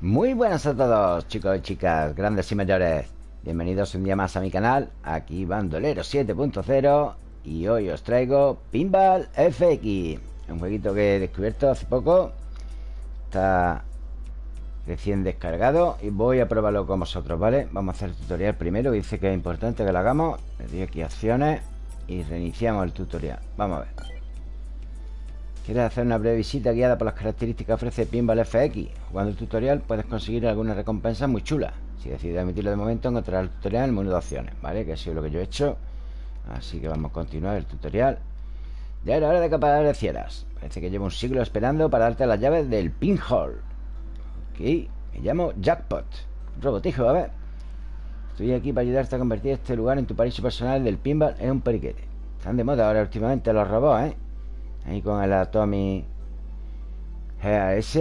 Muy buenas a todos, chicos y chicas, grandes y mayores. Bienvenidos un día más a mi canal, aquí Bandolero 7.0 y hoy os traigo Pinball FX, un jueguito que he descubierto hace poco. Está recién descargado y voy a probarlo con vosotros, ¿vale? Vamos a hacer el tutorial primero, dice que es importante que lo hagamos. Le doy aquí acciones y reiniciamos el tutorial. Vamos a ver. ¿Quieres hacer una breve visita guiada por las características que ofrece Pinball FX? Jugando el tutorial puedes conseguir alguna recompensa muy chula. Si decides emitirlo de momento, encontrarás el tutorial en el menú de opciones, ¿vale? Que ha sido lo que yo he hecho. Así que vamos a continuar el tutorial. Ya era hora de que aparecieras. Parece que llevo un siglo esperando para darte las llaves del pinhole. Ok, me llamo Jackpot. Robotijo, a ver. Estoy aquí para ayudarte a convertir este lugar en tu paraíso personal del pinball en un periquete. Están de moda ahora últimamente los robots, ¿eh? Ahí con el Atomic GAS.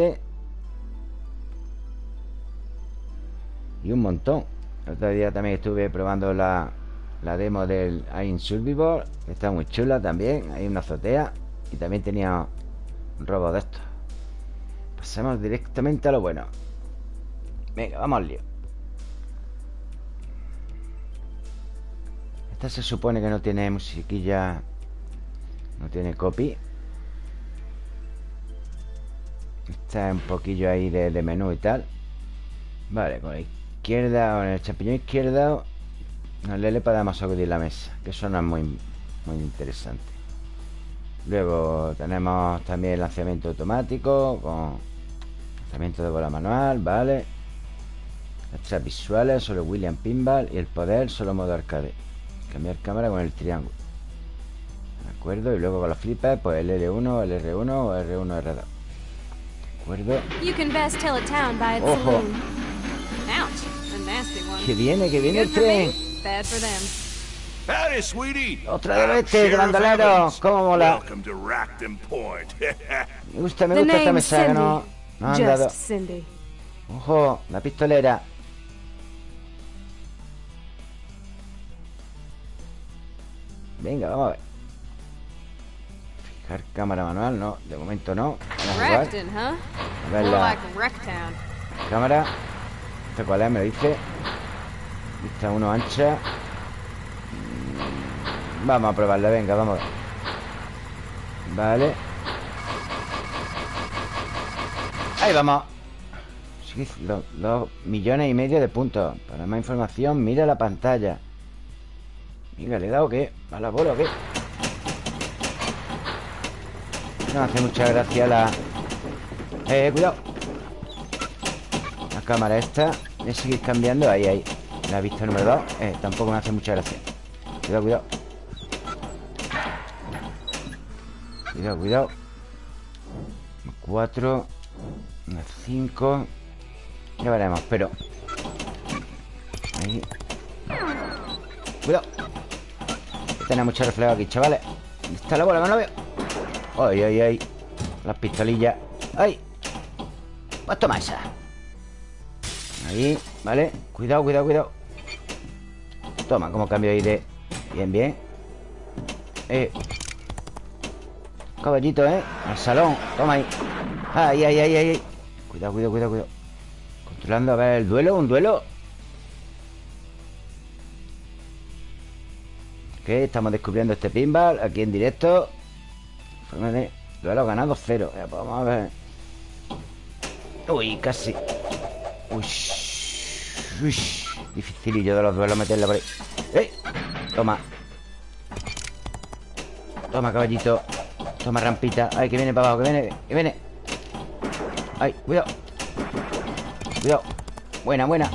Y un montón. El otro día también estuve probando la, la demo del Ain Survivor. Está muy chula también. Hay una azotea. Y también tenía un robot de estos. Pasamos directamente a lo bueno. Venga, vamos al lío. Esta se supone que no tiene musiquilla. No tiene copy. Está un poquillo ahí de, menú y tal. Vale, con la izquierda O en el champiñón izquierdo el L podemos sacudir la mesa Que eso muy, muy interesante. Luego tenemos también el lanzamiento automático Con lanzamiento de bola manual, vale. Extras visuales, solo William Pinball Y el poder, solo modo arcade. Cambiar cámara con el triángulo. De acuerdo, y luego con los flippers Pues el L1, el R1 o R1, R2 acuerdo. Ojo. Que viene, que viene el tren. Otra de este, grandolero. ¿Cómo mola? me gusta, me gusta esta mesa no, no han dado. Ojo, la pistolera. Venga, vamos a ver. Cámara manual, no, de momento no. Vamos a jugar. A ver la cámara. ¿Esta cuál es? Me dice. Vista uno ancha. Mm, vamos a probarla, venga, vamos a ver. Vale. Ahí vamos. Dos millones y medio de puntos. Para más información, mira la pantalla. Mira, ¿le he dado qué? ¿A la bola o qué? No hace mucha gracia la... Eh, cuidado. La cámara esta Voy a seguir cambiando, ahí, ahí. La vista número 2, eh, tampoco me hace mucha gracia. Cuidado, cuidado. Cuidado, cuidado. 4 5 Ya veremos, pero Ahí. Cuidado. Tiene mucho reflejo aquí, chavales. ¿Dónde está la bola? No la veo Ay, ay, ay. Las pistolillas ¡Ay! Pues toma esa. Ahí, ¿vale? Cuidado, cuidado, cuidado. Toma, como cambio ahí de... Bien, bien. Eh. Caballito, ¿eh? Al salón. Toma ahí. Ay, ay, ay, ay. Cuidado, cuidado, cuidado, cuidado. Controlando, a ver, el duelo, un duelo. Ok, estamos descubriendo este pinball Aquí en directo Duelo ganado cero. Pues Vamos a ver. Uy, casi. Uy, uy Dificilillo de los duelos meterla por ahí. ¡Eh! Toma. Toma, caballito. Toma, rampita. Ay, que viene para abajo, que viene, que viene. Ay, cuidado. Cuidado. Buena, buena.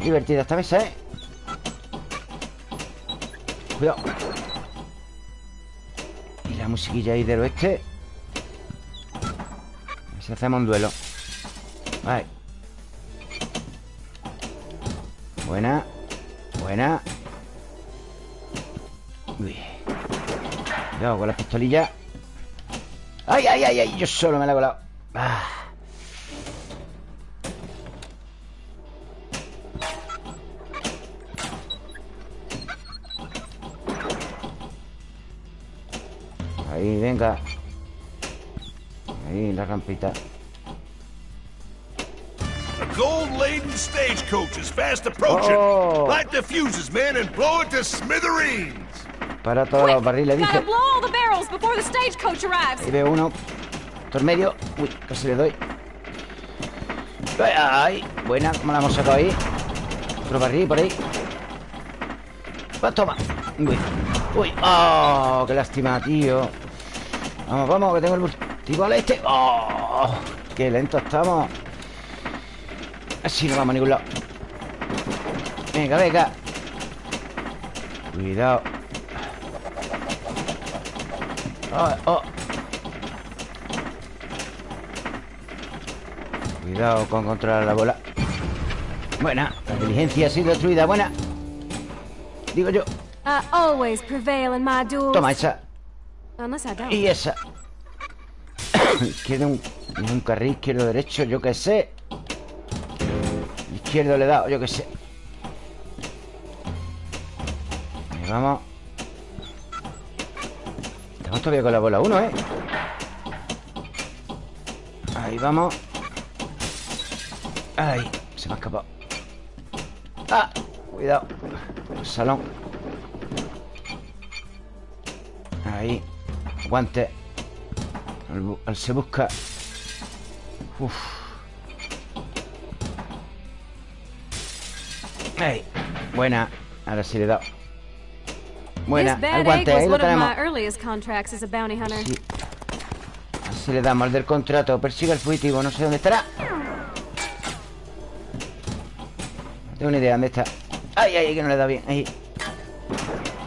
Divertida esta mesa, ¿eh? Cuidado la musiquilla ahí del oeste A ver si hacemos un duelo Vale Buena Buena Uy. Cuidado con las pistolillas ¡Ay, ay, ay! ay! Yo solo me la he colado ah. Ahí, venga Ahí, la rampita gold-laden stagecoaches fast approaching. Oh. Light the fuses, men, and blow it to smithereens. Para todos los barriles, Gotta dice. blow all the barrels before the stagecoach arrives. Ahí veo uno. Por medio. Uy, casi le doy. Ay, buena, ¿cómo la hemos sacado ahí? Otro barril por ahí. Va, toma. Uy, uy. Oh, qué lástima, tío. Vamos, vamos, que tengo el multibol este. Oh, qué lento estamos. Así no vamos a ningún lado. Venga, venga. Cuidado. Oh, oh. Cuidado con controlar la bola Buena, la inteligencia ha sido destruida Buena Digo yo, I always prevail in my duels. toma esa. Y esa Izquierdo un, un carril Izquierdo, derecho, yo qué sé. Izquierdo le he dado, yo qué sé. Ahí vamos. Estamos todavía con la bola 1, ¿eh? Ahí vamos. Ay, se me ha escapado. Ah, cuidado. Salón. Ahí Al se busca. Uf. Buena. Ahora sí le he dado. Buena, al guante, ahí lo tenemos. Sí. Así le damos al del contrato. Persiga al fugitivo, no sé dónde estará. No tengo ni idea dónde está. Ay, ay, que no le da bien. Ahí.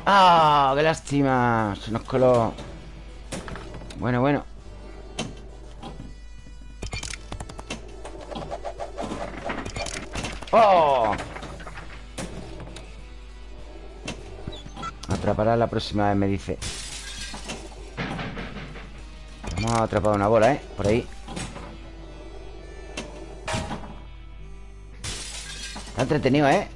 ¡Ah! ¡Qué lástima! Se nos coló Bueno, bueno ¡Oh! Atrapará la próxima vez, me dice Hemos atrapado una bola, ¿eh? Por ahí Está entretenido, ¿eh?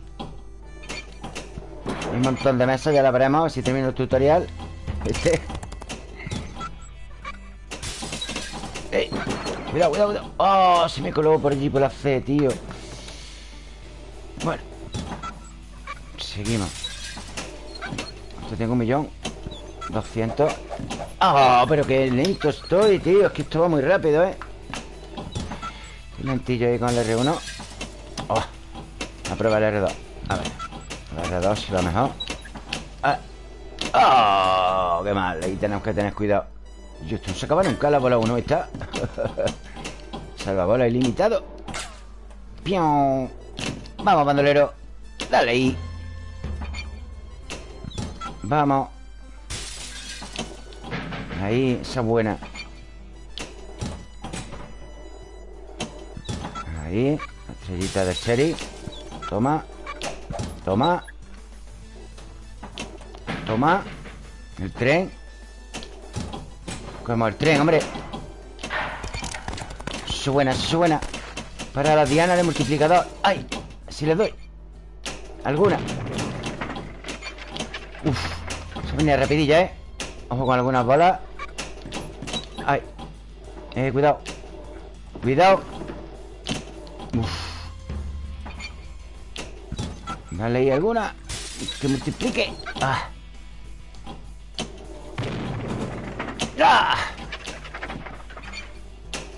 Hay un montón de mesas, ya la veremos Si termino el tutorial Este Cuidado, cuidado, cuidado ¡Oh! Se me coló por allí por la C, tío Bueno Seguimos Esto tengo un millón 200 ¡Ah! pero qué lento estoy, tío Es que esto va muy rápido, ¿eh? Lentillo ahí con el R1 ¡Oh! A prueba el R2 A ver El R2 si va mejor Ah. ¡Oh! ¡Qué mal! Ahí tenemos que tener cuidado Yo esto no se acaba nunca la bola 1 ¿Está? Salvabola ilimitado. ¡Pion! Vamos, bandolero. Dale ahí. Vamos. Ahí, esa buena. Ahí estrellita de Sherry Toma. Toma. Toma. El tren Como el tren, hombre. Eso buena Para la diana de multiplicador. ¡Ay! Si le doy. Alguna. Uf Se venía rapidilla, ¿eh? Ojo con algunas bolas Ay Eh, cuidado. Cuidado. Uf. Dale ahí alguna. Que multiplique. Ah ¡Ah!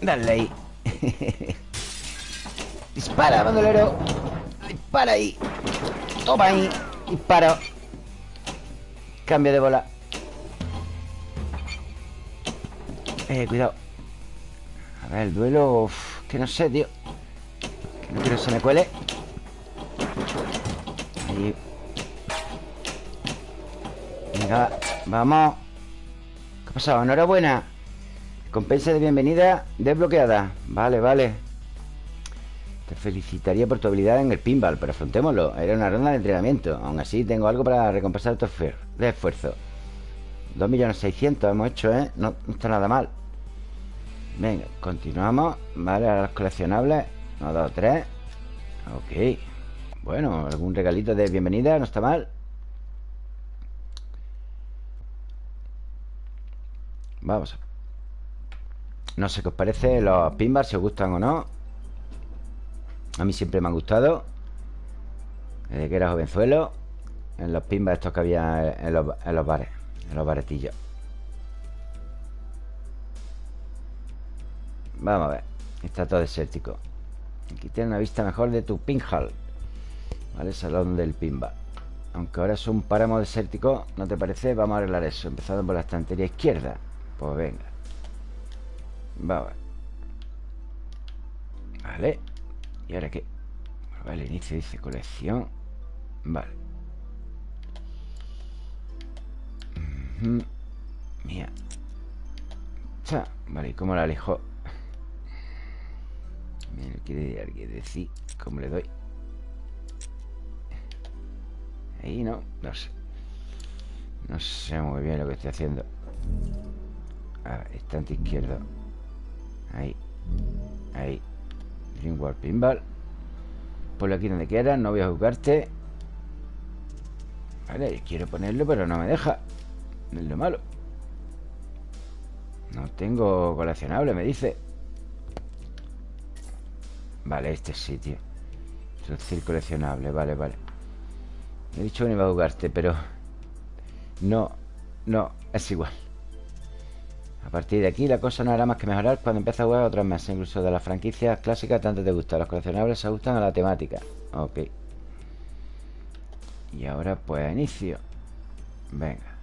Dale ahí. Dispara, bandolero. Dispara ahí. Toma ahí. Disparo. Cambio de bola. Eh, cuidado. A ver, el duelo uf, Que no sé, tío. Que no quiero que se me cuele. Ahí. Venga, vamos. ¿Qué ha pasado? Enhorabuena. Compensa de bienvenida desbloqueada. Vale, vale. Te felicitaría por tu habilidad en el pinball Pero afrontémoslo. Era una ronda de entrenamiento. Aún así tengo algo para recompensar tu de esfuerzo. 2.600.000 hemos hecho, ¿eh? No, no está nada mal. Venga, continuamos. Vale, ahora los coleccionables. 1, 2, 3 Ok. Bueno, algún regalito de bienvenida No está mal Vamos. No sé qué os parece los pinballs Si os gustan o no. A mí siempre me han gustado. Desde que era jovenzuelo En los pimbas estos que había en los, en los bares En los baretillos. Vamos a ver Está todo desértico. Aquí tiene una vista mejor de tu pinhall Vale, salón del pinball. Aunque ahora es un páramo desértico ¿No te parece? Vamos a arreglar eso Empezando por la estantería izquierda Pues venga Vamos Vale ¿Y ahora qué? Vale, inicio dice colección Vale. Mía Cha. Vale, ¿y cómo la alejo? Me quiere alguien decir ¿Cómo le doy? Ahí no, no sé No sé muy bien lo que estoy haciendo A ver, estante izquierdo. Ahí. Ahí. Dreamworld Pinball. Ponlo aquí donde quieras, no voy a jugarte Vale, quiero ponerlo pero no me deja. No es lo malo. No tengo coleccionable, me dice. Vale, este sitio Introducir coleccionable, vale, vale. He dicho que no iba a jugarte, pero No, no, es igual A partir de aquí la cosa no hará más que mejorar. Cuando empiece a jugar otros meses Incluso de las franquicias clásicas tanto te gustan. Los coleccionables se ajustan a la temática. Ok. Y ahora pues inicio. Venga.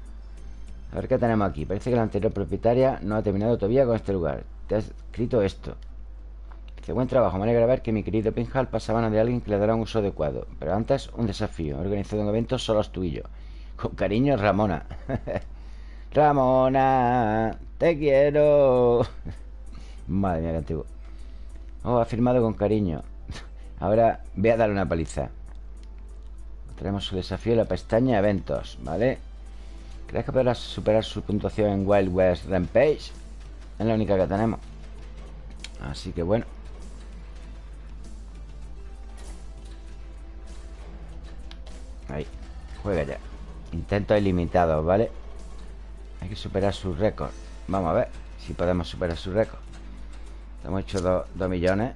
A ver qué tenemos aquí. Parece que la anterior propietaria no ha terminado todavía con este lugar. Te ha escrito esto. Dice, buen trabajo, me alegra ver que mi querido Pinhal pasa a manos de alguien que le dará un uso adecuado. Pero antes, un desafío. He organizado un evento solo es tuyo. Con cariño, Ramona. Ramona, te quiero. Madre mía, qué antiguo. Oh, ha firmado con cariño. Ahora voy a darle una paliza. Tenemos su desafío en la pestaña Eventos, ¿vale? ¿Crees que podrás superar su puntuación en Wild West Rampage? Es la única que tenemos. Así que bueno. Ahí, juega ya Intentos ilimitados, ¿vale? Hay que superar su récord Vamos a ver si podemos superar su récord Hemos hecho 2 millones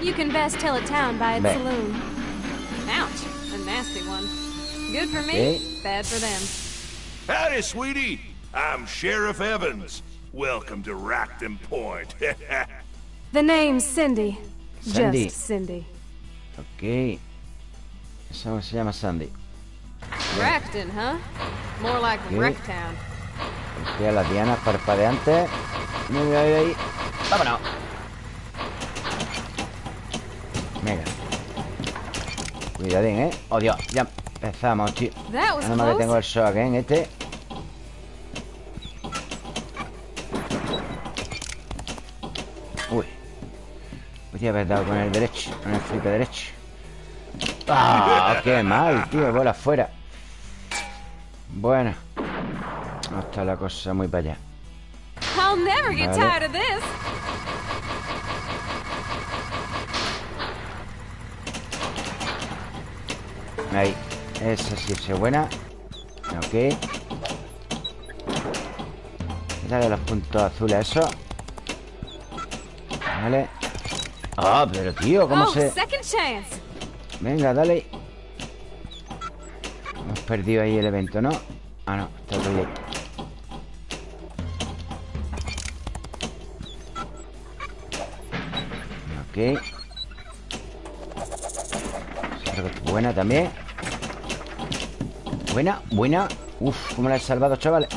You can best tell a town by its saloon. Ouch, a nasty one. Good for me, Okay. bad for them. Howdy, sweetie. I'm Sheriff Evans. Welcome to Rockton Point. The name's Cindy. Cindy. Just Cindy. Ok Eso se llama Sandy Racton, huh? More like Okay. Wrecktown. Estoy a las dianas parpadeantes Muy bien, ahí, ahí. ¡Vámonos! Venga Cuidadín, ¿eh? ¡Oh, Dios! Ya empezamos, tío Nada más que tengo el shock, ¿eh? En este Podría haber dado con el derecho Con el flipe derecho ¡Ah! ¡Qué mal, tío! Bola afuera Bueno No está la cosa muy para allá I'll never get Vale. tired of this. Ahí Esa sí es buena Ok Dale los puntos azules eso Vale Ah, pero tío, ¿cómo oh, se...? second chance. Venga, dale Hemos perdido ahí el evento, ¿no? Ah, no, está todo bien Ok buena también Buena, buena Uf, cómo la he salvado, chavales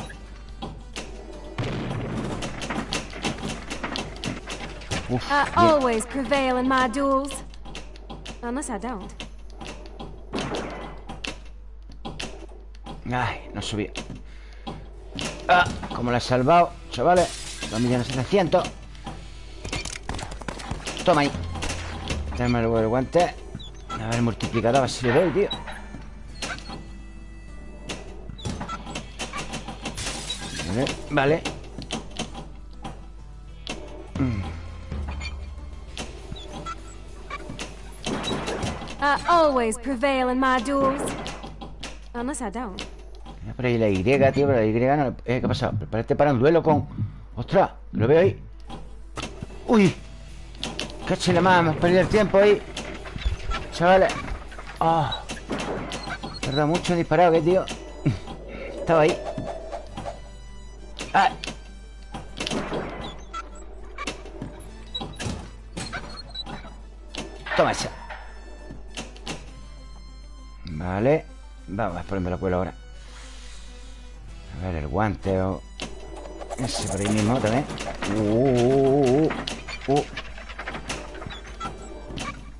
Uf, I always prevail in my duels. Unless I don't. Ay, no subí Ah, como la he salvado, chavales. 2.700.000 Toma ahí. Dame el guante. A ver, multiplicador, a ver si le doy, tío. Vale, Vale always prevail in my duels. Unless I don't. Por ahí la Y, tío, pero la Y no... Eh, ¿Qué ha pasado? Prepárate para un duelo con... ¡Ostras! Lo veo ahí ¡Uy! ¡Cáchale más! Hemos perdido el tiempo ahí Chavales ¡Ah! Tarda mucho en disparar, ¿qué, tío? Estaba ahí ¡Ah! Toma esa Vale. Vamos a ponerme la cuelo ahora. A ver, el guante. O... Ese por ahí mismo también. Uh, uh, uh, uh.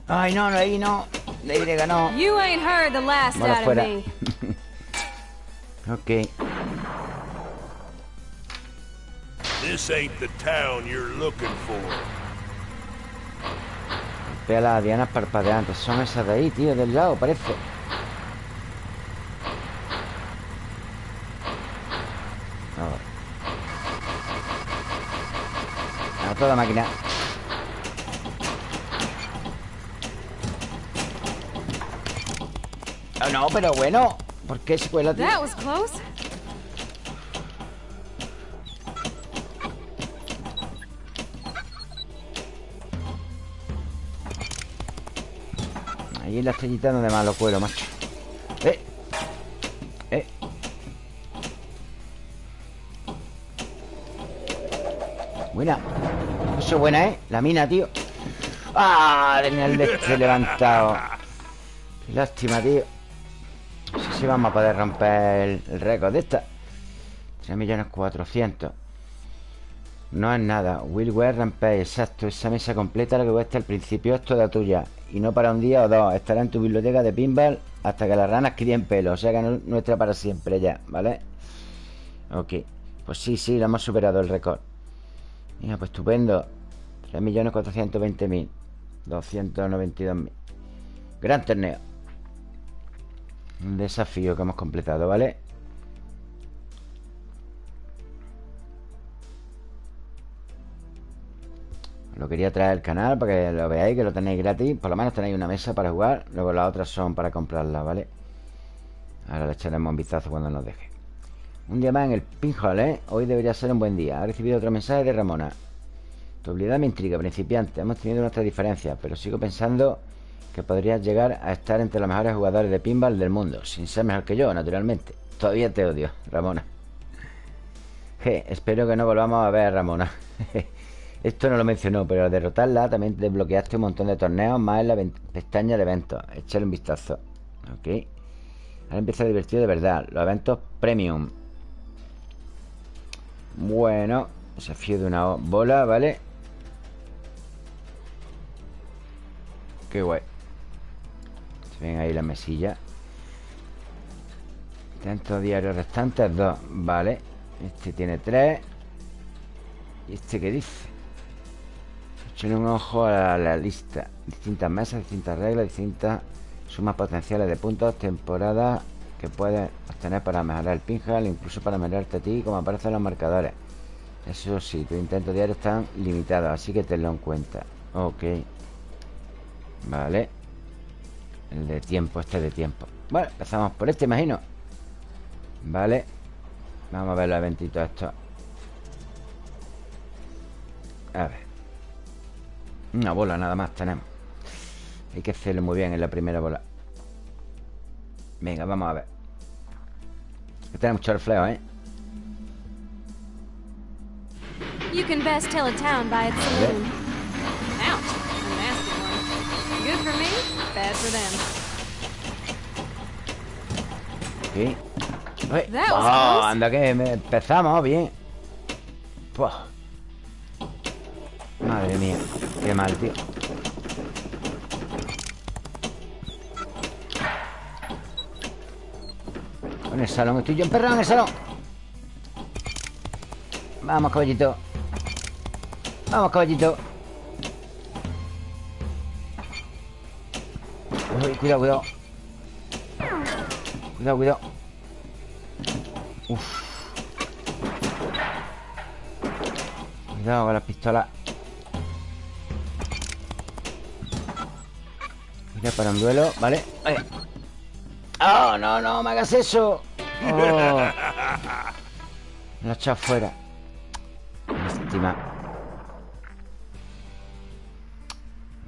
Ay, no, no, ahí no. De Y no. You ain't heard the last Bola out of fuera me. Ok. This ain't the town you're looking for. Vea las dianas parpadeantes Son esas de ahí, tío, del lado, parece A toda máquina Ah, no, pero bueno ¿Por qué se cuela, tío? That was close. Ahí en la estrellita donde más lo cuelo, macho Buena, ¿eh? La mina, tío ¡Ah! Tenía el este levantado lástima, tío si vamos a poder romper el, récord de esta 3.400.000 no es nada. Willware Rampage, exacto. Esa mesa completa lo que cuesta al principio es toda tuya. Y no para un día o dos. Estará en tu biblioteca de pinball hasta que las ranas críen pelo. O sea que no es nuestra para siempre ya, ¿vale? Ok. Pues sí, sí, lo hemos superado el récord. Mira, pues estupendo. 3.420.000. 292.000. Gran torneo. Un desafío que hemos completado, ¿vale? Lo quería traer al canal para que lo veáis, que lo tenéis gratis. Por lo menos tenéis una mesa para jugar. Luego las otras son para comprarlas, ¿vale? Ahora le echaremos un vistazo cuando nos deje. Un día más en el pinhole, ¿eh? Hoy debería ser un buen día. Ha recibido otro mensaje de Ramona. Tu habilidad me intriga, principiante. Hemos tenido nuestras diferencias, pero sigo pensando que podrías llegar a estar entre los mejores jugadores de pinball del mundo. Sin ser mejor que yo, naturalmente. Todavía te odio, Ramona. Je, espero que no volvamos a ver a Ramona. Esto no lo mencionó, pero al derrotarla también desbloqueaste un montón de torneos más en la pestaña de eventos. Échale un vistazo. Ok. Ahora empieza divertido de verdad. Los eventos premium. Bueno. Desafío de una bola, ¿vale? Qué guay. Se ven ahí las mesillas. Tantos diarios restantes, dos. Vale. Este tiene tres. ¿Y este qué dice? Echen un ojo a la lista. Distintas mesas, distintas reglas, distintas sumas potenciales de puntos, temporada que puedes obtener para mejorar el pinhal, incluso para mejorarte a ti, como aparecen los marcadores. Eso sí, tus intentos diarios están limitados, así que tenlo en cuenta. Ok. Vale. El de tiempo, este de tiempo. Bueno, empezamos por este, imagino. Vale. Vamos a ver los eventitos estos. A ver. Una bola nada más tenemos Hay que hacerlo muy bien en la primera bola Venga, vamos a ver Que tiene mucho reflejo, ¿eh? You can best tell a town by its saloon. Ouch, a nasty one. Good for me, bad for them. Sí Uy. That was Oh, close. anda que empezamos bien Puah. Madre mía Qué mal, tío En el salón Estoy yo emperrado en el salón Vamos, caballito Vamos, caballito cuidado, cuidado Cuidado, cuidado Uf Cuidado con las pistolas Mira para un duelo, ¿vale? ¡Oh, no, no! ¡Me hagas eso! Oh. Lo he echado fuera. Lástima.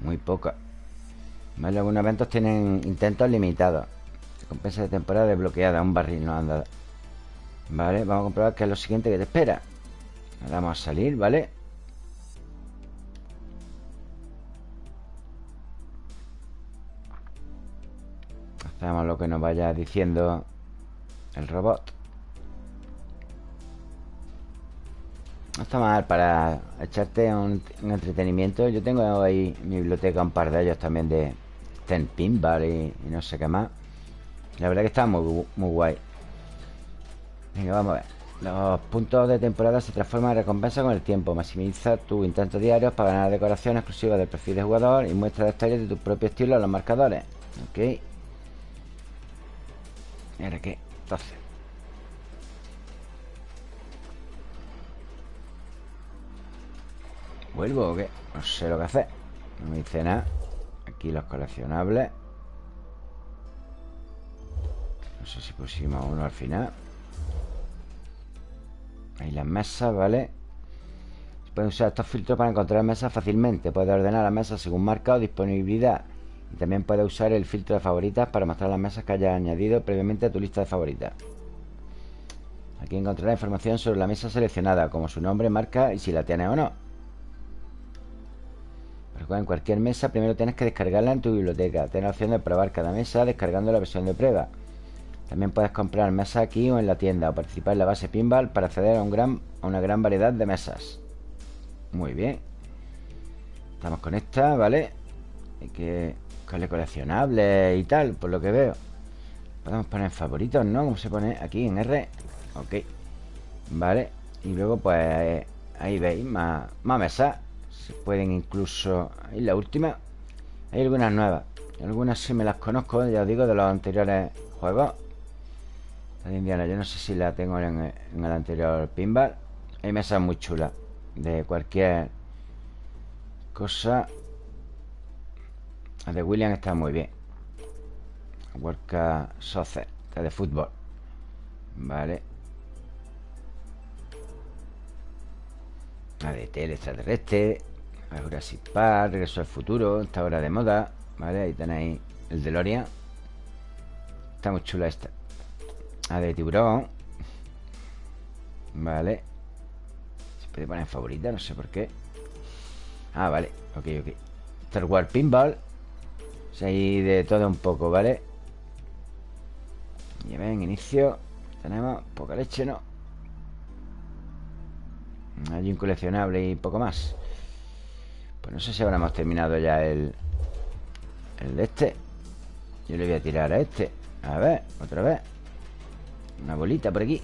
Muy poca. Vale, algunos eventos tienen intentos limitados. Recompensa de temporada desbloqueada. Un barril no anda. Vale, vamos a comprobar qué es lo siguiente que te espera. vamos a salir, ¿vale? Hacemos lo que nos vaya diciendo el robot. No está mal para echarte un, entretenimiento. Yo tengo ahí mi biblioteca un par de ellos también de Ten Pinball y, no sé qué más. La verdad que está muy, muy guay. Venga, vamos a ver. Los puntos de temporada se transforman en recompensa con el tiempo. Maximiza tus intentos diarios para ganar decoración exclusiva del perfil de jugador y muestra detalles de tu propio estilo en los marcadores. Ok. Mira qué. Entonces. ¿Vuelvo o qué? No sé lo que hacer. No me dice nada. Aquí los coleccionables. No sé si pusimos uno al final. Ahí las mesas, ¿vale? Se pueden usar estos filtros para encontrar mesas fácilmente. Puedes ordenar las mesas según marca o disponibilidad. Y también puedes usar el filtro de favoritas para mostrar las mesas que hayas añadido previamente a tu lista de favoritas. Aquí encontrarás información sobre la mesa seleccionada, como su nombre, marca y si la tienes o no. Pero en cualquier mesa primero tienes que descargarla en tu biblioteca. Tienes la opción de probar cada mesa descargando la versión de prueba. También puedes comprar mesas aquí o en la tienda o participar en la base pinball para acceder a, un gran, a una gran variedad de mesas. Muy bien. Estamos con esta, ¿vale? Hay que buscarle coleccionables y tal, por lo que veo. Podemos poner favoritos, ¿no? Como se pone aquí en R. Ok. Vale. Y luego, pues, ahí veis, más, más mesas. Se pueden incluso... Ahí la última. Hay algunas nuevas. Algunas sí me las conozco, ya os digo, de los anteriores juegos de Indiana. Yo no sé si la tengo en, el anterior pinball. Hay mesas muy chulas. De cualquier cosa. La de William está muy bien. Worka Soccer. Está de fútbol. Vale. La de tele extraterrestre. Jurassic Park. Regreso al futuro. Esta hora de moda. Vale, ahí tenéis el DeLorean. Está muy chula esta. A de tiburón Vale Se puede poner favorita, no sé por qué Ah, vale, ok, ok Star Wars Pinball O sea, hay de todo un poco, ¿vale? Y ven, inicio Tenemos poca leche, ¿no? Hay un coleccionable y poco más. Pues no sé si habremos terminado ya el El de este. Yo le voy a tirar a este. A ver, otra vez. Una bolita por aquí.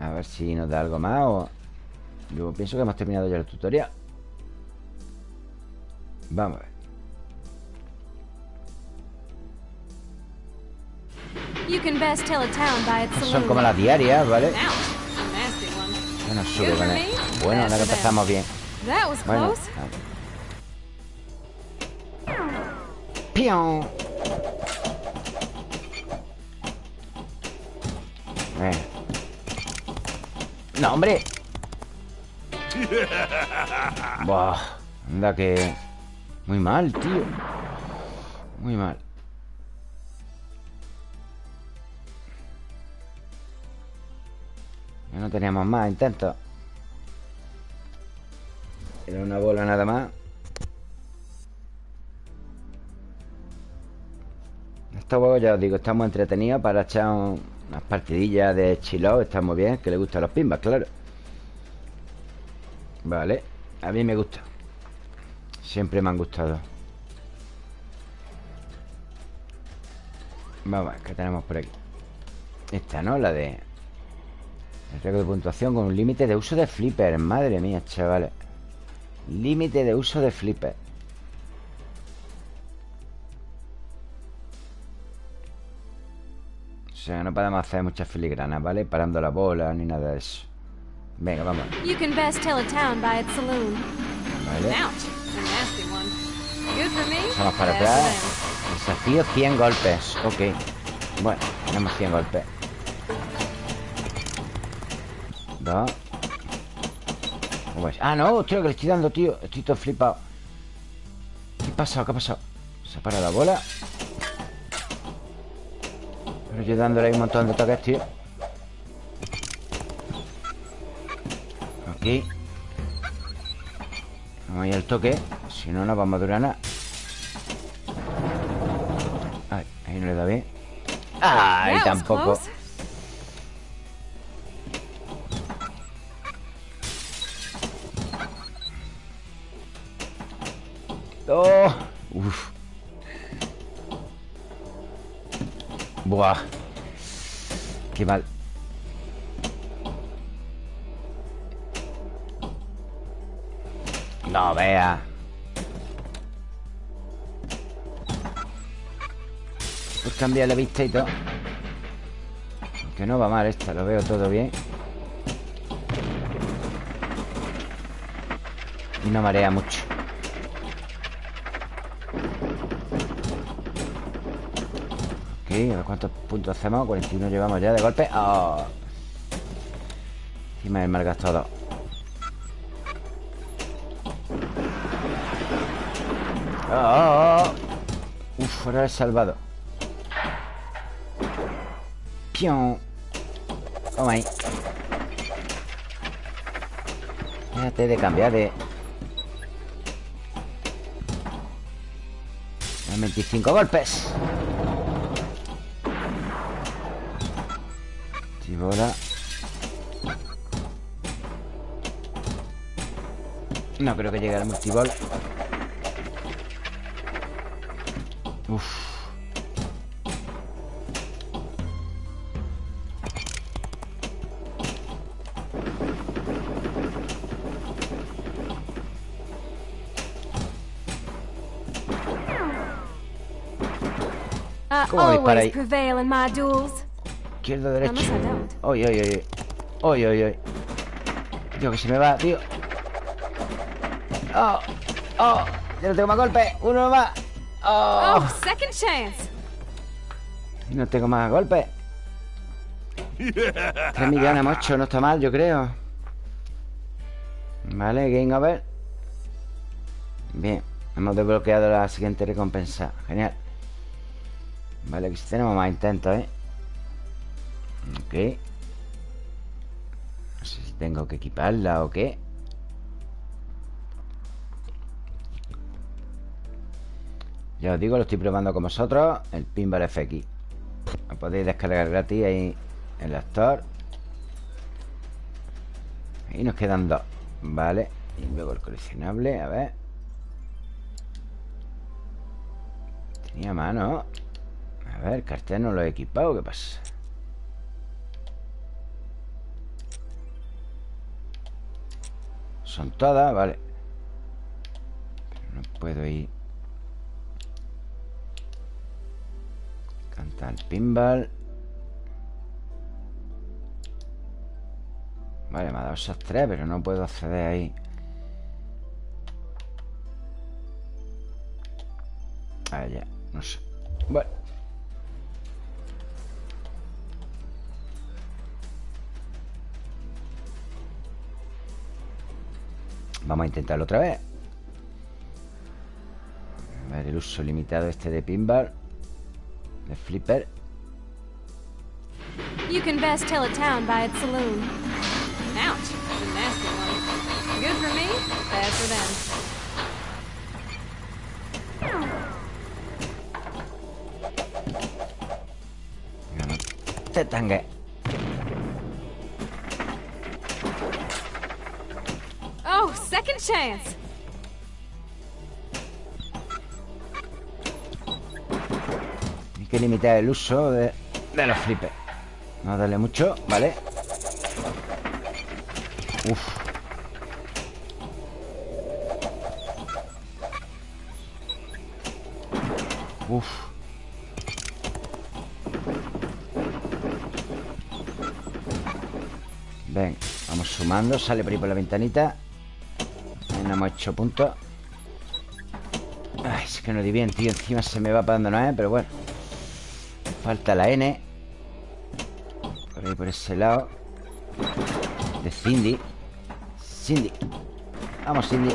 A ver si nos da algo más o... Yo pienso que hemos terminado ya el tutorial. Vamos a ver. Son como las diarias, ¿vale? Bueno, sube con él. Bueno, ahora que empezamos bien Bueno, ¡Pion! Eh. No, hombre. Buah, anda que... Muy mal, tío. Muy mal. No teníamos más intentos. Era una bola nada más. Este juego, ya os digo, estamos entretenidos para echar un, unas partidillas de chilo Están muy bien, que le gustan los pimbas, claro Vale A mí me gusta Siempre me han gustado Vamos ¿qué tenemos por aquí? Esta, ¿no? La de... El récord de puntuación con un límite de uso de flipper Madre mía, chavales Límite de uso de flipper sea, no podemos hacer muchas filigranas, ¿vale? Parando la bola ni nada de eso. Venga, vamos. Vale. Vamos para atrás. Desafío 100 golpes. Ok. Bueno. Tenemos 100 golpes Dos Ah, no, hostia, que le estoy dando, tío. Estoy todo flipado. ¿Qué pasa? ¿Qué ha pasado? Se para la bola Pero yo dándole un montón de toques, tío. Aquí. Vamos ahí al toque Si no, no vamos a durar nada. Ay, ahí no le da bien. Ay, tampoco Buah. Qué mal. No vea. Pues cambia la vista y todo. Que no va mal esta, lo veo todo bien. Y no marea mucho. A ver cuántos puntos hacemos 41 llevamos ya de golpe. Oh. Encima del mal todo oh, oh, oh. Uf, ahora he salvado. Pion. Toma ahí. Déjate de cambiar de 25 golpes No creo que llegue al multibol. Uf. ¿Cómo dispara ahí? Izquierdo, derecho. Oye, oye, oye. Oye, oye, oye. Tío, que se me va, tío. Oh, oh. Ya no tengo más golpes. Uno más. Oh. oh second chance. No tengo más golpes. Tres millones, mocho. No está mal, yo creo. Vale, game over. Bien. Hemos desbloqueado la siguiente recompensa. Genial. Vale, aquí tenemos más intentos, ¿eh? Ok. No sé si tengo que equiparla o qué. Ya os digo, lo estoy probando con vosotros El Pinball FX Lo podéis descargar gratis ahí en la Store. Ahí nos quedan dos Vale Y luego el coleccionable, a ver. Tenía mano. A ver, el cartel no lo he equipado ¿Qué pasa? Son todas, vale. Pero no puedo ir. Cantar pinball. Vale, me ha dado esas tres Pero no puedo acceder ahí. Ah, ya, no sé. Bueno Vamos a intentarlo otra vez A ver el uso limitado este de pinball De flipper You can best tell a town by its saloon. Ouch, nasty one. Good for me, bad for them. Te tangue. Hay que limitar el uso de, de los flippers. No darle mucho, ¿vale? Uf. Uf. Ven, vamos sumando Sale por ahí por la ventanita no hemos hecho puntos Ay, es que no di bien, tío Encima se me va donde no es, pero bueno. Falta la N. Por ahí, por ese lado. De Cindy. Cindy. Vamos, Cindy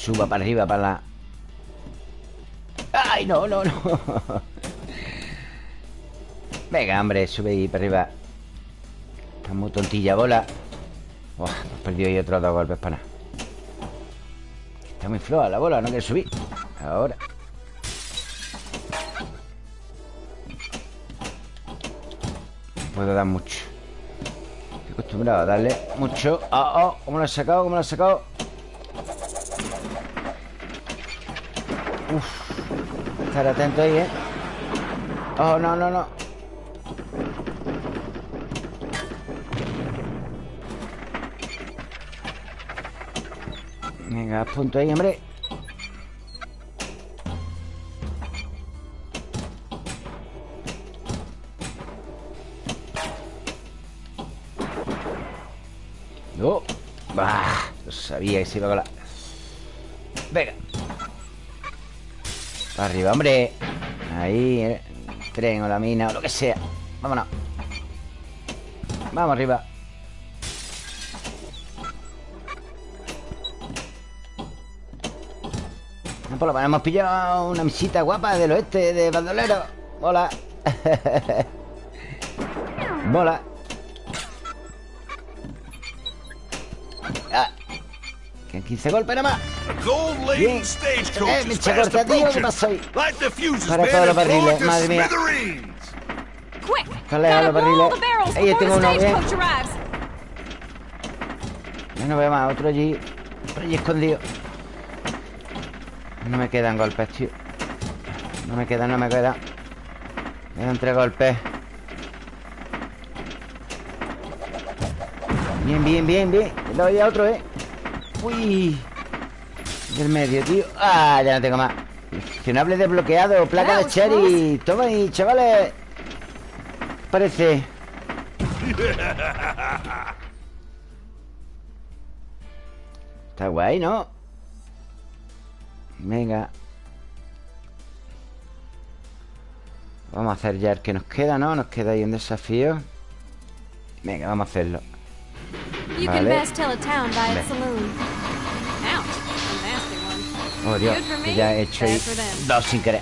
suba para arriba, para la... ¡Ay, no, no, no! Venga, hombre, sube ahí para arriba Está muy tontilla bola hemos perdido ahí otros dos golpes para nada Está muy floja la bola, no quiere subir Ahora No puedo dar mucho Estoy acostumbrado a darle mucho ¡Oh, oh! ¿Cómo lo he sacado? ¿Cómo lo he sacado? Uf. Estar atento ahí, ¿eh? Oh, no, no, no. Venga, punto ahí, hombre. No Bah, lo sabía que se iba a colar. Venga Arriba, hombre Ahí, eh. tren o la mina o lo que sea Vámonos Vamos arriba Por lo menos hemos pillado una misita guapa del oeste de bandolero. Mola. Mola. Ah. Que 15 golpes nada más. Bien. Eh, me echa corta, tío. ¿Qué pasó ahí? Para todos los barriles, madre mía. Calea los barriles. Ahí tengo uno bien. Ya no veo más. Otro allí. Otro allí escondido. No me quedan golpes, tío No me quedan, no me quedan Me quedan tres golpes Bien, bien, bien, bien Le doy a otro, eh Uy Del medio, tío. Ah, ya no tengo más. Gestionable desbloqueado Placa de cherry Toma ahí, chavales Parece. Está guay, ¿no? Venga. Vamos a hacer ya el que nos queda, ¿no? Nos queda ahí un desafío. Venga, vamos a hacerlo. Vale. Oh, Dios, que ya he hecho ahí dos sin querer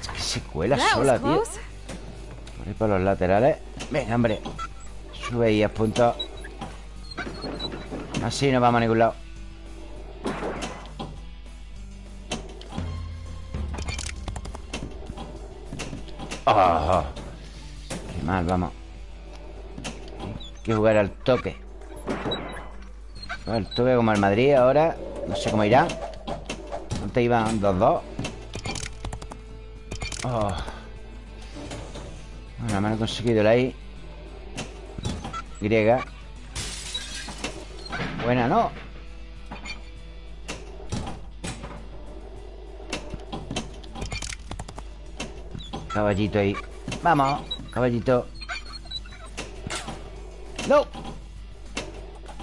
Es que se cuela sola, tío. Por ahí por los laterales. Venga, hombre. Sube ahí a punto. Así no vamos a ningún lado. Oh, qué mal, vamos. Hay que jugar al toque. Al toque como el Madrid ahora. No sé cómo irá Antes iban 2-2 oh. Bueno, me han conseguido la I. Griega. Buena, ¿no? Caballito ahí. Vamos, caballito. ¡No!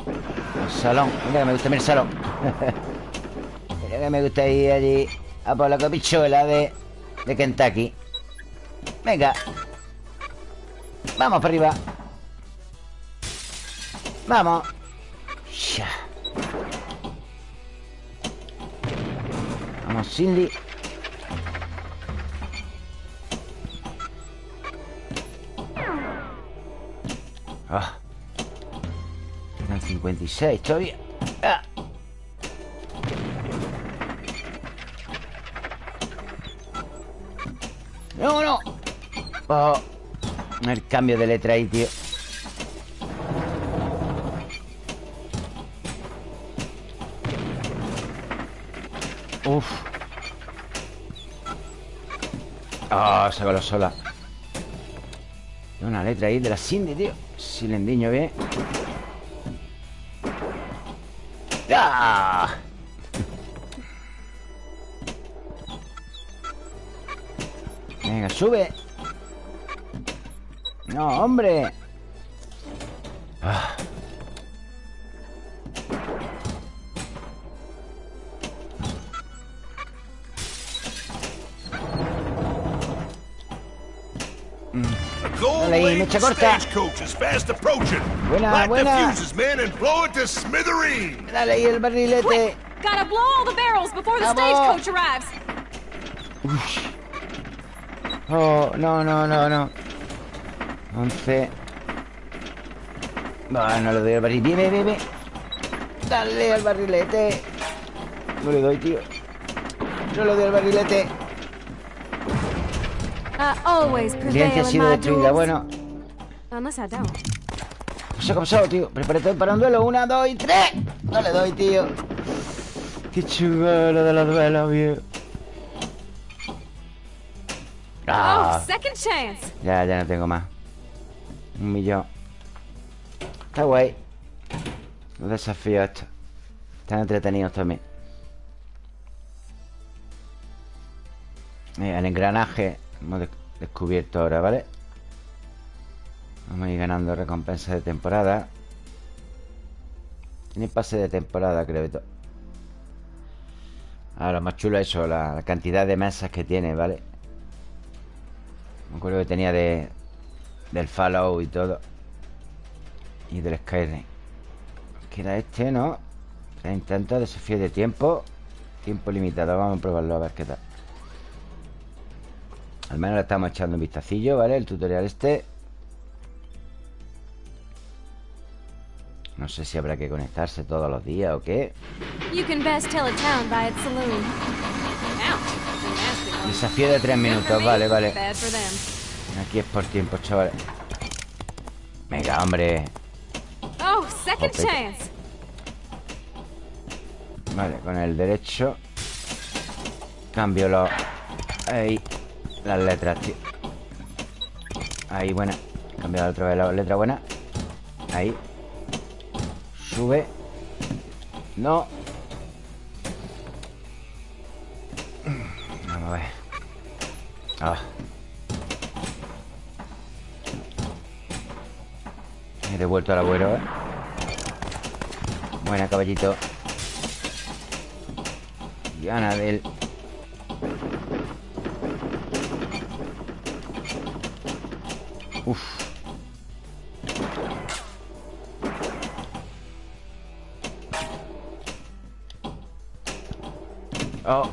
El salón. Mira me gusta, mira el salón Que me gusta ir allí A por la copichuela de, de Kentucky Venga Vamos para arriba Vamos ya. Vamos, Cindy Ah. Quedan 56 todavía. Ah. Oh. El cambio de letra ahí, tío. Uf. Ah, oh, se sola. Una letra ahí de la Cindy, tío. Silendiño bien ¡Ah! Venga, sube No, hombre Ah. A gold Dale ahí, laden mecha corta. stagecoach is fast approaching. Buena, Light buena. the fuses, men, and blow it to smithereens. Dale ahí el barrilete. Gotta blow all the barrels before the Vamos. stagecoach arrives. Oh, no, no, no, no 11 Va, no le doy al barril Bien, bien, bien, Dale al barrilete. No le doy, tío. No le doy al barrilete. Prevail ha sido destruida, bueno. Don't. ¿Qué ha pasado, tío? Prepárate para un duelo Una, dos y tres. No le doy, tío. Qué chulo lo de los duelos, viejo. Ah, Oh, second chance. ya, ya no tengo más Un millón. Está guay. Los desafíos estos Están entretenidos también. Mira, el engranaje Hemos de- descubierto ahora, ¿vale? Vamos a ir ganando recompensas de temporada. Tiene pase de temporada, creo que to- Ahora, lo más chulo es eso la, la cantidad de mesas que tiene, ¿vale? Me acuerdo que tenía de Del Fallout y todo. Y del Skyrim. Que era este, ¿no? Se intenta desafío de tiempo. Tiempo limitado, vamos a probarlo a ver qué tal. Al menos le estamos echando un vistacillo, ¿vale? El tutorial este. No sé si habrá que conectarse todos los días o qué. Desafío de tres minutos, vale, vale. Aquí es por tiempo, chavales Venga, hombre. Oh, second chance. Vale, con el derecho. Cambio los... Ahí Las letras, tío. Ahí, buena. Cambio otra vez la letra buena. Ahí. Sube. No. Vamos a ver. Ah Devuelto al abuelo, ¿eh? Buena, caballito. Y Anabel Uf. Oh.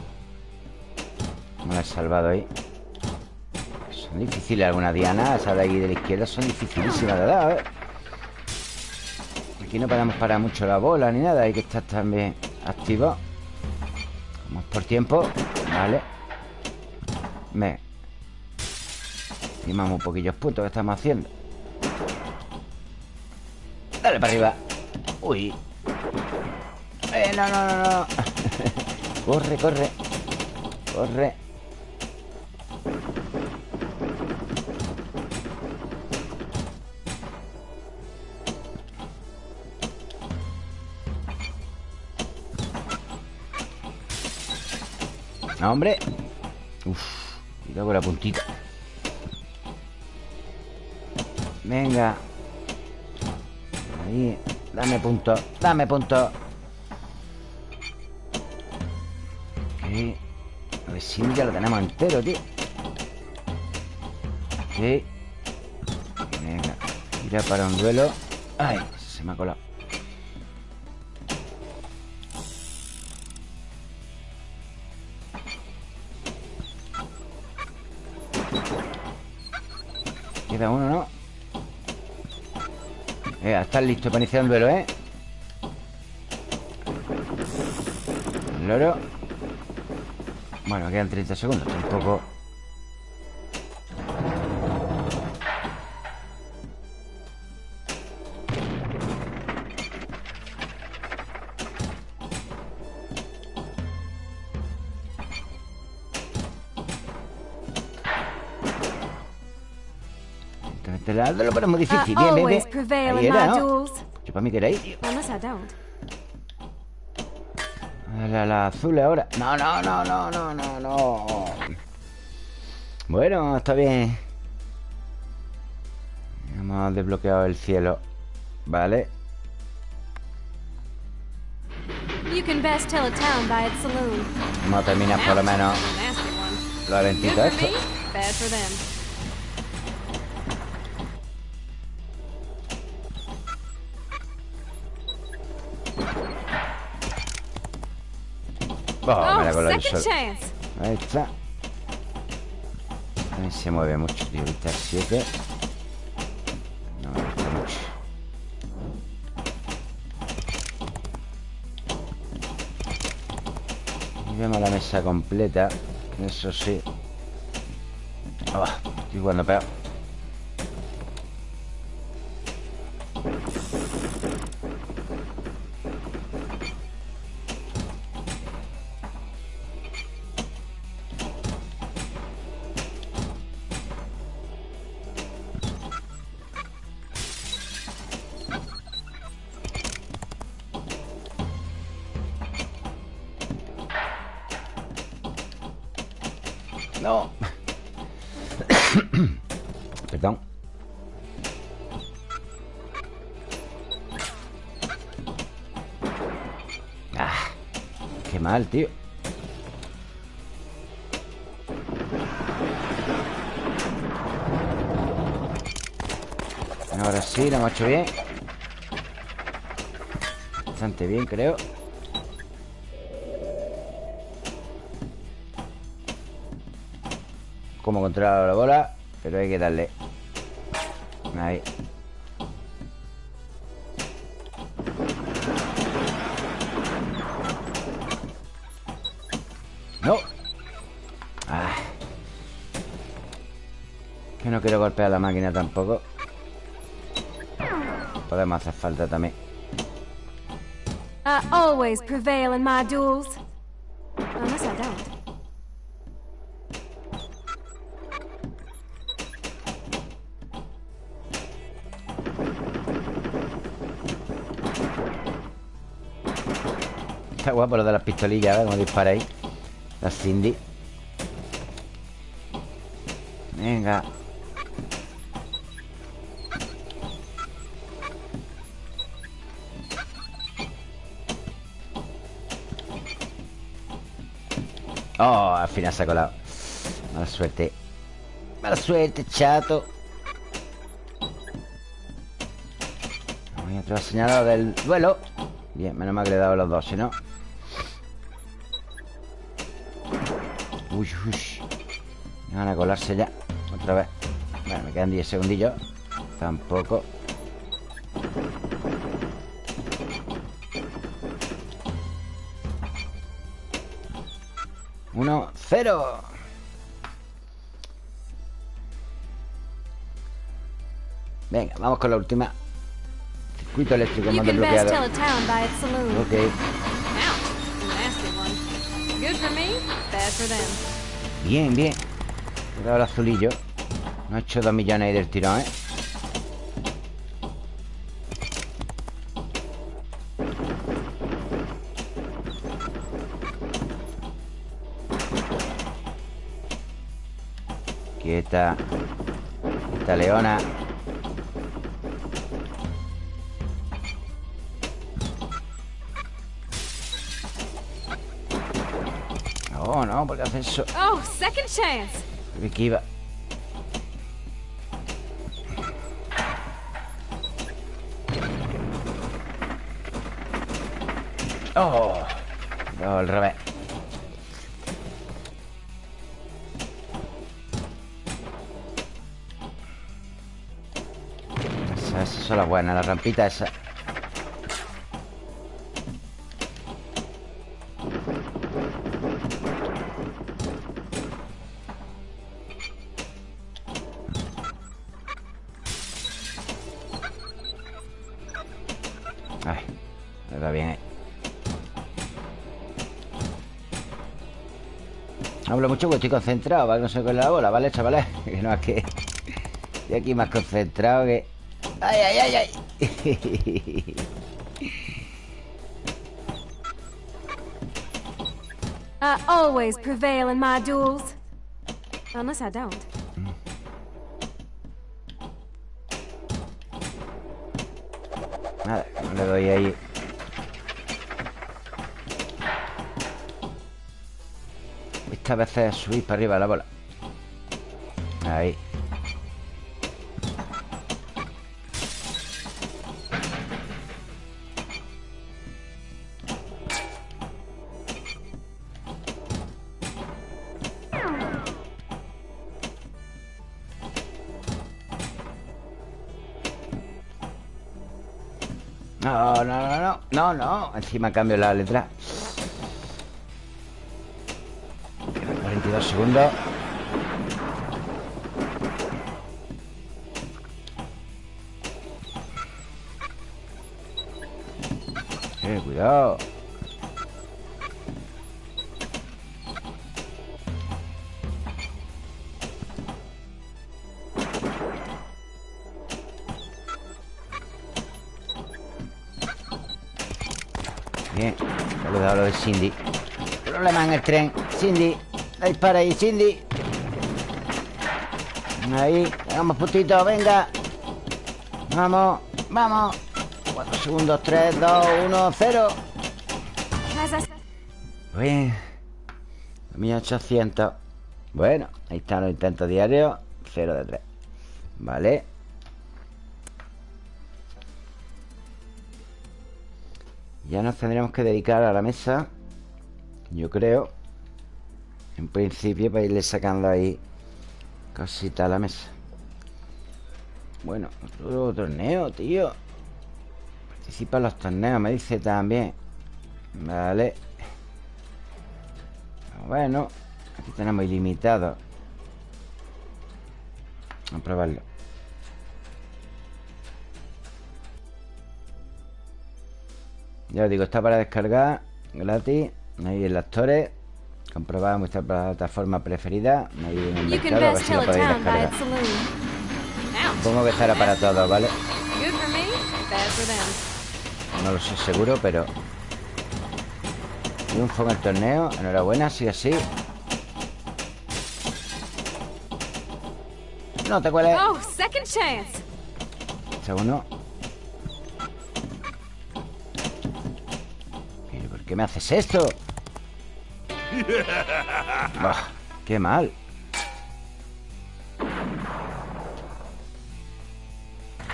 Me la he salvado ahí. Son difíciles algunas dianas Esas de ahí de la izquierda son dificilísimas de dar, ¿eh? Aquí no podemos parar mucho la bola ni nada Hay que estar también activo. Vamos por tiempo Vale. Me Estimamos un poquillos puntos que estamos haciendo. Dale para arriba. Uy. Eh, no, no, no. Corre, corre. Corre Hombre. Uf, cuidado con la puntita. Venga. Ahí Dame punto Dame punto. Ok. A ver si ya lo tenemos entero, tío. Ok. Venga Tira para un duelo. Ay, se me ha colado Eh, estás listo para iniciar un duelo, ¿eh? El loro Bueno, quedan 30 segundos Tampoco Te la lo ponemos I difícil Bien, bien, bien prevail Ahí era, ¿no? Yo para mí que era ahí, tío. La, la azul ahora. No, no, no, no, no, no, no. Bueno, está bien. Hemos desbloqueado el cielo. Vale. Vamos a terminar por lo menos A nasty one. Me la chance. Ahí está. Ahí se mueve mucho, tío. Al 7. No me gusta mucho. Y vemos la mesa completa. Eso sí. Oh, estoy jugando peor. Mal, tío. Ahora sí, lo hemos hecho bien. Bastante bien, creo. Como controlar la bola Pero hay que darle Ahí golpear la máquina tampoco Podemos hacer falta también I always prevail in my duels. Unless I don't. Está guapo lo de las pistolillas, ¿ves? Como dispara ahí La Cindy Venga Oh, al final se ha colado. Mala suerte. Mala suerte, chato. Hay otro señalado del duelo. Bien, menos mal que le he dado los dos, si no. Uy, uy. Van a colarse ya. Otra vez. Bueno, me quedan 10 segundillos. Tampoco cero. Venga, vamos con la última. Circuito eléctrico, You mando can best tell bloqueado a town by its saloon. Ok. Bien, bien. He dado el azulillo. No he hecho dos millones ahí del tirón, ¿eh? Quieta Quieta, leona No, no, porque hace eso Oh, second chance. Que iba. Oh, no, al revés. Esas son las buenas, la rampita esa. Ay, me va bien, eh. Hablo mucho porque estoy concentrado que no se con la bola, ¿vale, chavales? Que no es que estoy aquí más concentrado que... ¡Ay, ay, ay, ay! I always prevail in my duels. Unless I don't. Nada, no le doy ahí Esta vez es subir para arriba la bola Ahí Encima cambio la letra. 42 segundos. Eh, cuidado Cindy. Problema en el tren. Cindy, dispara ahí, Cindy. Ahí, hagamos putito, venga. Vamos, vamos. 4 segundos, 3, 2, 1, 0 Bien. 1800 Bueno, ahí están los intentos diarios. 0 de 3 Vale. Ya nos tendríamos que dedicar a la mesa Yo creo En principio para irle sacando ahí Cositas a la mesa. Bueno, otro torneo, tío. Participa en los torneos, me dice también. Vale. Bueno Aquí tenemos ilimitado. Vamos a probarlo. Ya os digo, está para descargar Gratis Ahí en las torres Comprobar vuestra plataforma preferida. Ahí en el mercado A ver si lo podéis descargar. Supongo que estará para todos, ¿vale? No lo sé seguro, pero Triunfo en el torneo. Enhorabuena, sí así No te cueles. Oh, second chance. Segundo ¿Pero por qué me haces esto? Bah, ¡Qué mal!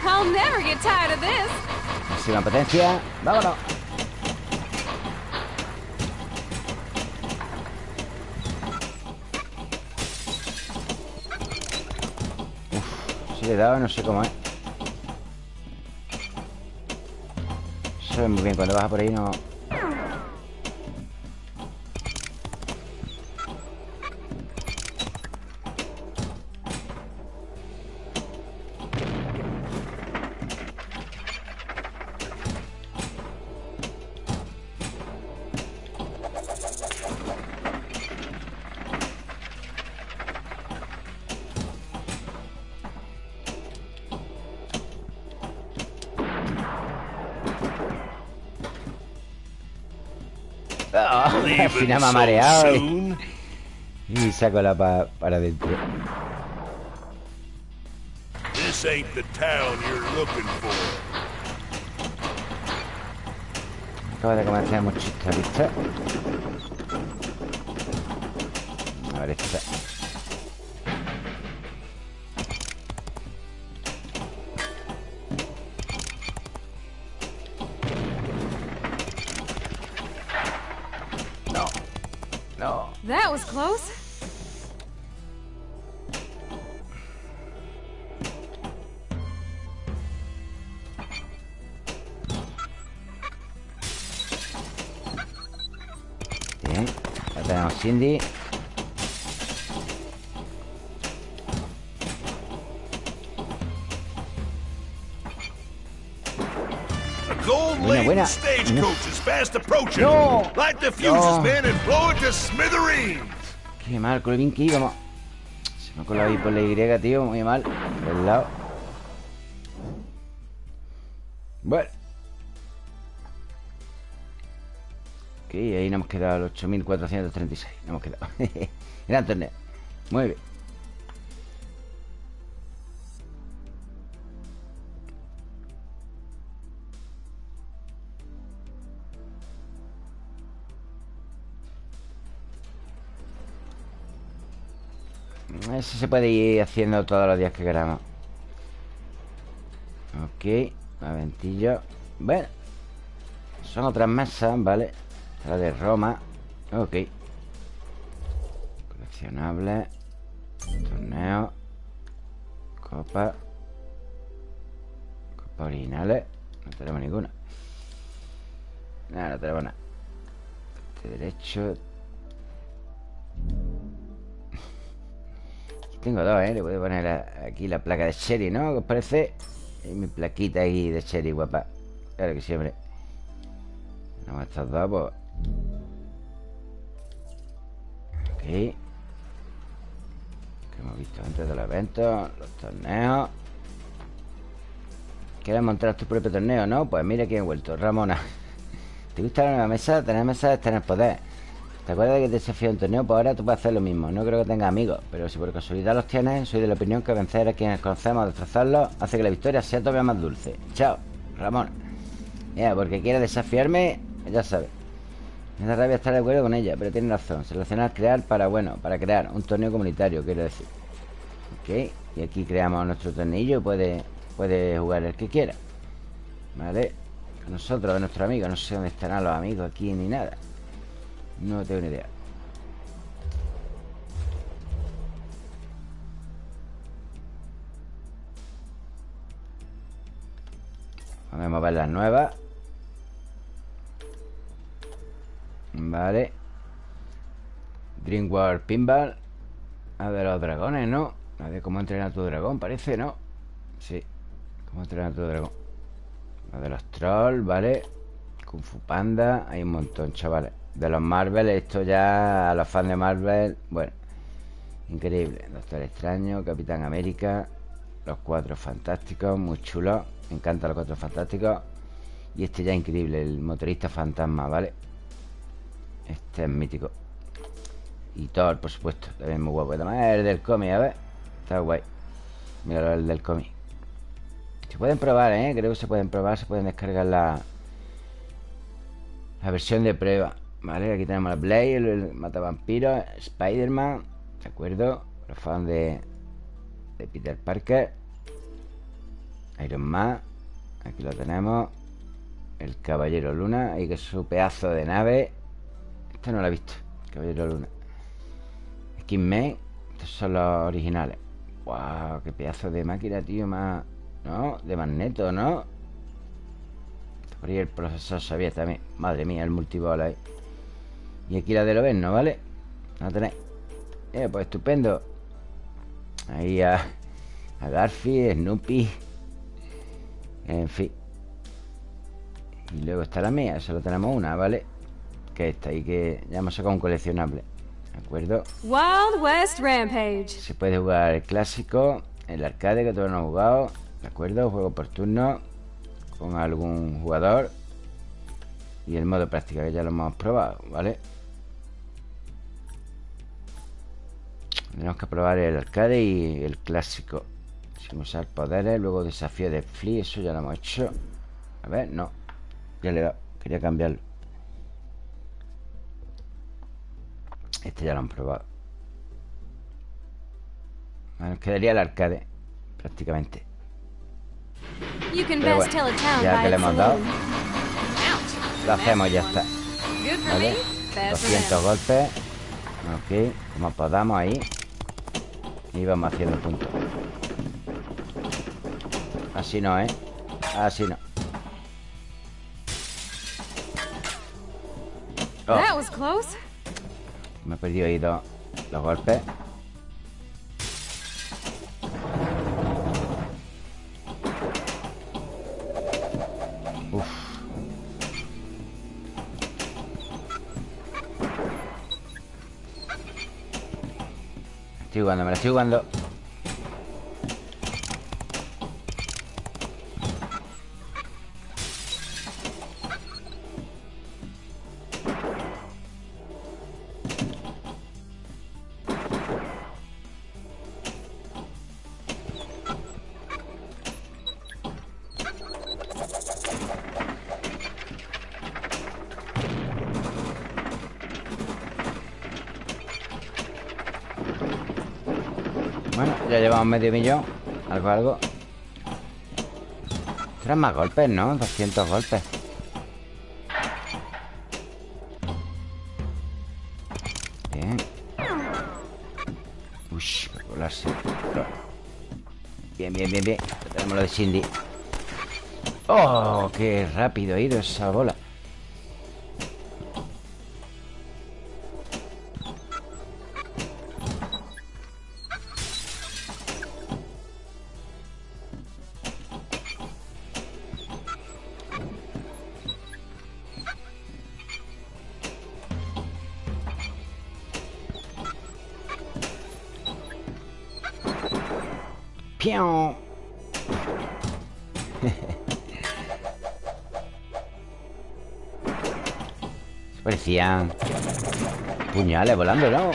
I'll never get tired of this. Máxima potencia ¡Vámonos! Uf, si le he dado, no sé cómo es Sabes muy bien, cuando vas por ahí no... al final me ha mareado y, y saco la pa- para adentro This ain't the town you're looking for. Acaba de comenzar muchista, ¿viste? A ver, esta. Gold Buena, buena. stagecoach is fast approaching. No. No. men, and blow it to smithereens. Qué mal, con lo bien que íbamos. Se me ha colado ahí por la Y, tío. Muy mal. Por el lado. quedado al 8436. No hemos quedado. Gran torneo. Muy bien. Eso se puede ir haciendo todos los días que queramos. Ok, aventillo. Bueno, son otras mesas, ¿vale? La de Roma. Ok. Coleccionable. Torneo. Copa. Copa originales No tenemos ninguna. Nada, no tenemos nada. Este derecho. Tengo dos, ¿eh? Le voy a poner aquí la placa de Sherry, ¿no? ¿Qué os parece? Y mi plaquita ahí de Sherry, guapa. Claro que siempre. Tenemos estos dos, pues Ok Que hemos visto antes de los eventos Los torneos. ¿Quieres montar tu propio torneo, no? Pues mira quién he vuelto, Ramona. ¿Te gusta la nueva mesa? Tener mesa es tener poder. ¿Te acuerdas de que te desafío un torneo? Pues ahora tú puedes hacer lo mismo. No creo que tengas amigos Pero si por casualidad los tienes Soy de la opinión que vencer a quienes conocemos Destrozarlos Hace que la victoria sea todavía más dulce. Chao, Ramón Ya, porque quiere desafiarme Ya sabes Me da rabia estar de acuerdo con ella Pero tiene razón. Seleccionar crear para, bueno Para crear un torneo comunitario Quiero decir. Ok Y aquí creamos nuestro tornillo Puede, puede jugar el que quiera. Vale Nosotros, nuestro amigo No sé dónde estarán los amigos aquí ni nada. No tengo ni idea. Vamos a ver las nuevas Vale Dreamworld Pinball A de los dragones, ¿no? A ver cómo entrenar tu dragón, parece, ¿no? Sí Cómo entrenar tu dragón La de los trolls, ¿vale? Kung Fu Panda Hay un montón, chavales de los Marvel, esto ya a los fans de Marvel, bueno, increíble. Doctor Extraño, Capitán América, los cuatro fantásticos, muy chulos. Me encantan los cuatro fantásticos. Y este ya increíble, el motorista fantasma, ¿vale? Este es mítico. Y Thor, por supuesto, también muy guapo. Además el del cómic, a ver. Está guay. Mira el del cómic. Se pueden probar, ¿eh? Creo que se pueden probar, se pueden descargar la, la versión de prueba. Vale, aquí tenemos a Blade, el, el matavampiro, Spider-Man, ¿de acuerdo? Los de, de Peter Parker, Iron Man, aquí lo tenemos, el Caballero Luna, ahí que es su pedazo de nave. Este no lo he visto, Caballero Luna. Skin estos son los originales. ¡Wow! ¡Qué pedazo de máquina, tío! Más. ¿No? De magneto, ¿no? Por ahí el profesor sabía también. Madre mía, el multibol ahí. Y aquí la de lo ¿no ¿vale? La tenéis eh, Pues estupendo Ahí a, a Garfield, Snoopy En fin Y luego está la mía Solo tenemos una, ¿vale? Que esta y que ya hemos sacado un coleccionable ¿De acuerdo? Wild West Rampage Se puede jugar el clásico El arcade que todos no hemos jugado ¿De acuerdo? Juego por turno Con algún jugador Y el modo práctica que ya lo hemos probado, ¿vale? Tenemos que probar el arcade y el clásico Sin usar poderes Luego desafío de Flea Eso ya lo hemos hecho A ver, no Ya le he dado Quería cambiarlo Este ya lo han probado. Nos quedaría el arcade Prácticamente. Pero bueno, ya que le hemos dado Lo hacemos ya está. ¿Vale? 200 golpes. Ok, como podamos ahí. Y vamos haciendo puntos. Así no, ¿eh? Así no. Oh. Me he perdido ahí dos golpes. Estoy jugando, me la estoy jugando medio millón Algo, algo Tres más golpes, ¿no? 200 golpes Bien Uy, para colarse Bien, bien, bien, bien Tenemos lo de Cindy ¡Oh! ¡Qué rápido ha ido esa bola! Parecían puñales volando, ¿no?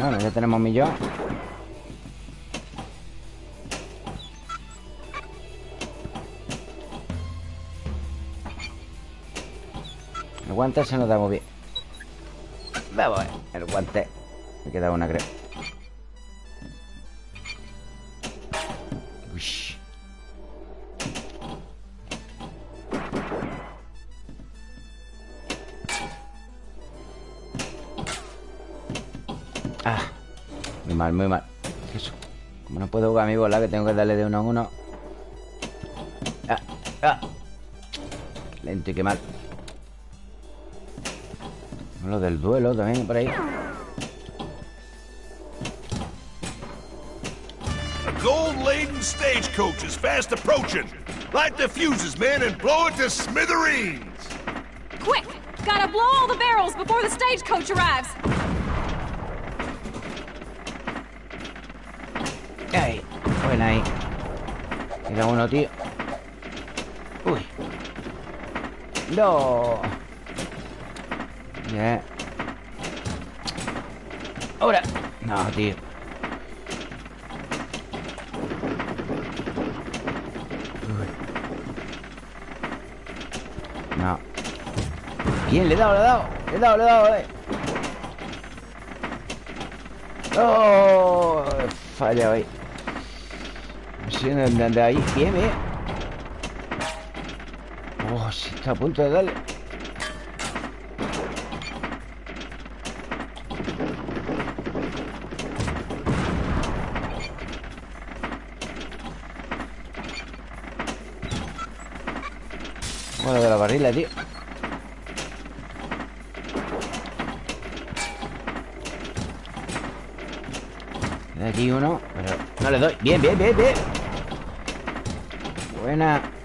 Bueno, ya tenemos millón guante se nos da muy bien. Vamos a ver, el guante. Me queda una, creo. Uish. Ah Muy mal, muy mal. Eso. Como no puedo jugar a mi bola Que tengo que darle de uno en uno. Ah, ah. Lento y qué mal Lo del duelo también por ahí A gold-laden stagecoach is fast approaching. Light the fuses, men, and blow it to smithereens. Quick! Gotta blow all the barrels before the stagecoach arrives. Ahí, buena ahí Queda uno, tío Uy No Bien Ahora No, tío Uy. No Bien, le he dado, le he dado Le he dado, le he dado, eh. ¡Oh! Falla ahí. No sé dónde anda ahí. Bien, bien. Oh, sí, está a punto de darle. Bueno, de la barrila, tío. Queda aquí uno, pero no le doy. Bien, bien, bien, bien. Buena. Buena,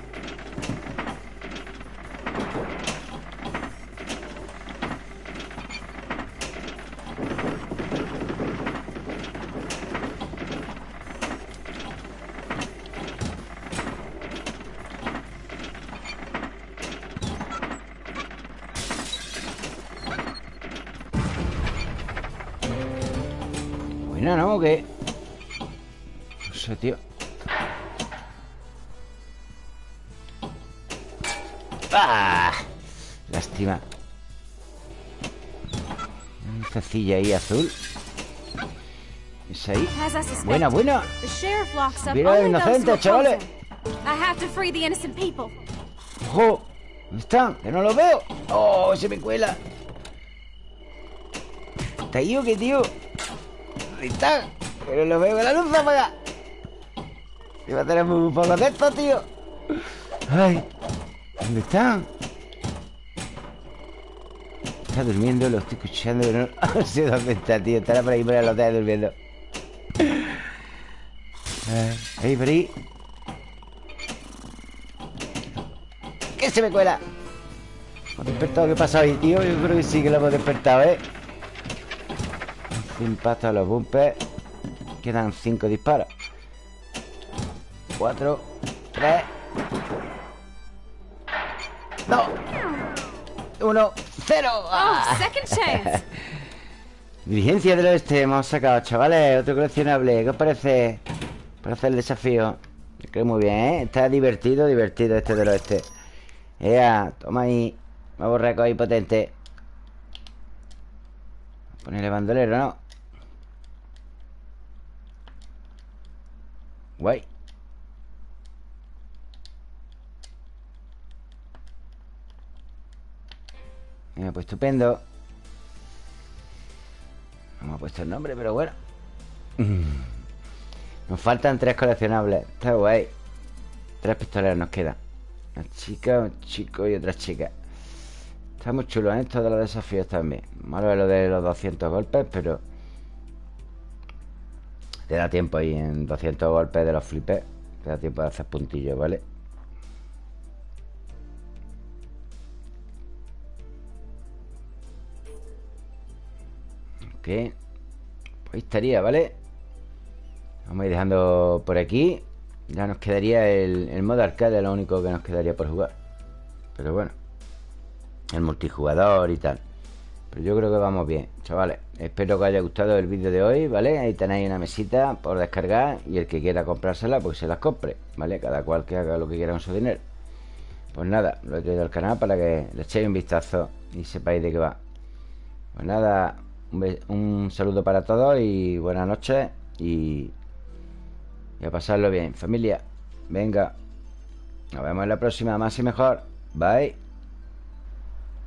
Un cecilla ahí azul. Es ahí. Buena, buena. Mira, who inocentes, chavales. ¡Ojo! ¿Dónde están? ¡Que no los veo! ¡Oh! Se me cuela. ¿Está ahí o qué, tío? ¿Dónde están? Pero los veo con la luz apagada. Va a tener muy poco de esto, tío. ¡Ay! ¿Dónde están? Está durmiendo, lo estoy escuchando, pero no, no sé dónde está, tío. Estará por ahí por el hotel durmiendo. Ay, ahí, por ahí. ¿Qué se me cuela? ¿Hemos despertado? ¿Qué pasa ahí, tío? Yo creo que sí que lo hemos despertado, ¿eh? Cinco impactos a los bumpers Quedan cinco disparos Cuatro Tres Dos Uno Cero Oh, ¡Ah! second chance. Diligencia del oeste hemos sacado, chavales Otro coleccionable ¿Qué os parece? Para hacer el desafío Me creo muy bien, ¿eh? Está divertido, divertido este del oeste Ea, toma ahí Nuevo récord ahí potente Ponerle bandolero, ¿no? Guay Pues estupendo. No me ha puesto el nombre, pero bueno. Nos faltan tres coleccionables. Está guay. Tres pistoleros nos quedan. Una chica, un chico y otra chica. Está muy chulo, ¿eh? Todos los desafíos también. Malo es lo de los 200 golpes, pero Te da tiempo ahí en 200 golpes de los flipes. Te da tiempo de hacer puntillos, ¿vale? Pues ahí estaría, ¿vale? Vamos a ir dejando por aquí Ya nos quedaría el, el modo arcade Lo único que nos quedaría por jugar Pero bueno El multijugador y tal Pero yo creo que vamos bien, chavales Espero que os haya gustado el vídeo de hoy, ¿vale? Ahí tenéis una mesita por descargar Y el que quiera comprársela, pues se las compre ¿Vale? Cada cual que haga lo que quiera con su dinero Pues nada, lo he traído al canal Para que le echéis un vistazo Y sepáis de qué va Pues nada un, saludo para todos y buenas noches y, y a pasarlo bien, familia. Venga, nos vemos en la próxima, más y mejor. Bye.